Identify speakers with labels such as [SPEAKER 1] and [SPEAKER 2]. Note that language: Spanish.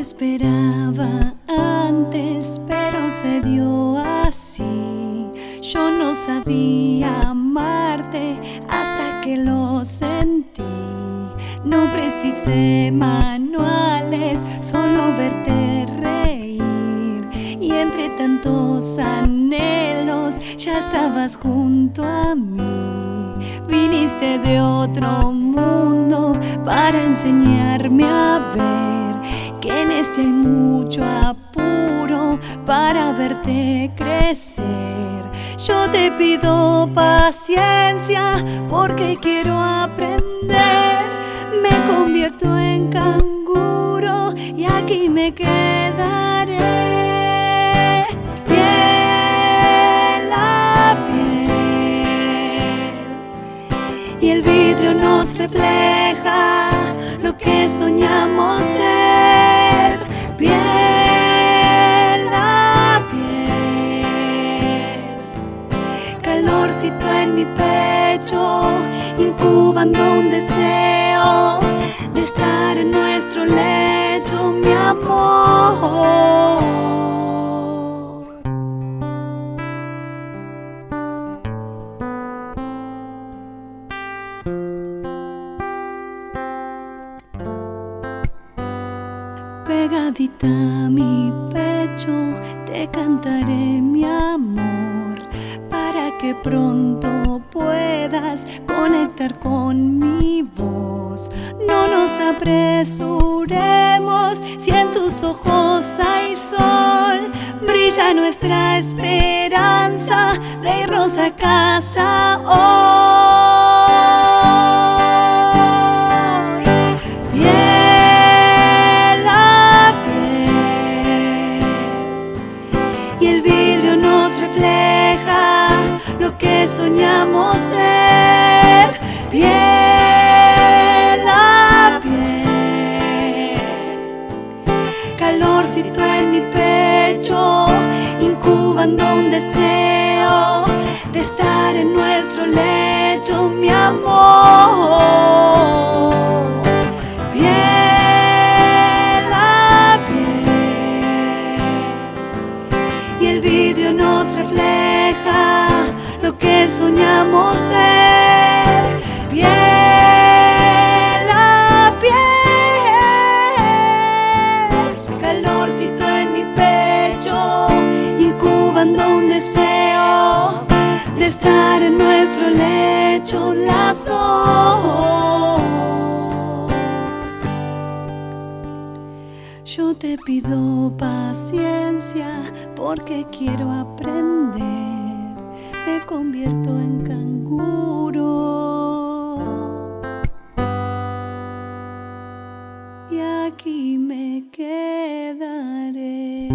[SPEAKER 1] esperaba antes, pero se dio así. Yo no sabía amarte hasta que lo sentí. No precisé manuales, solo verte reír. Y entre tantos anhelos ya estabas junto a mí. Viniste de otro mundo para enseñarme a ver en este mucho apuro para verte crecer. Yo te pido paciencia porque quiero aprender me convierto en canguro y aquí me quedaré. Piel a piel y el vidrio nos refleja lo que soñamos mi pecho, incubando un deseo de estar en nuestro lecho, mi amor. Pegadita a mi pecho, te cantaré mi amor que pronto puedas conectar con mi voz. No nos apresuremos si en tus ojos hay sol. Brilla nuestra esperanza de irnos a casa hoy. Piel a piel y el vidrio nos refleja lo que soñamos ser. Piel a piel, calorcito en mi pecho, incubando un deseo de estar en nuestro lecho, mi amor. Y el vidrio nos refleja que soñamos ser. Piel a piel, calorcito en mi pecho, incubando un deseo de estar en nuestro lecho las dos. Yo te pido paciencia porque quiero aprender. Me convierto en canguro. Y aquí me quedaré.